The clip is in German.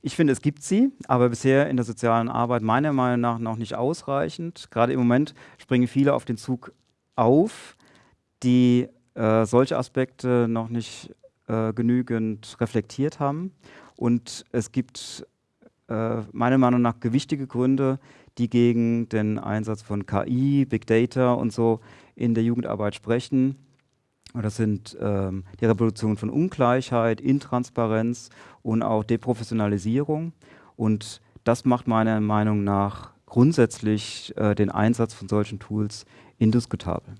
Ich finde, es gibt sie, aber bisher in der sozialen Arbeit meiner Meinung nach noch nicht ausreichend. Gerade im Moment springen viele auf den Zug auf, die äh, solche Aspekte noch nicht äh, genügend reflektiert haben. Und es gibt äh, meiner Meinung nach gewichtige Gründe, die gegen den Einsatz von KI, Big Data und so in der Jugendarbeit sprechen. Das sind ähm, die Revolution von Ungleichheit, Intransparenz und auch Deprofessionalisierung. Und das macht meiner Meinung nach grundsätzlich äh, den Einsatz von solchen Tools indiskutabel.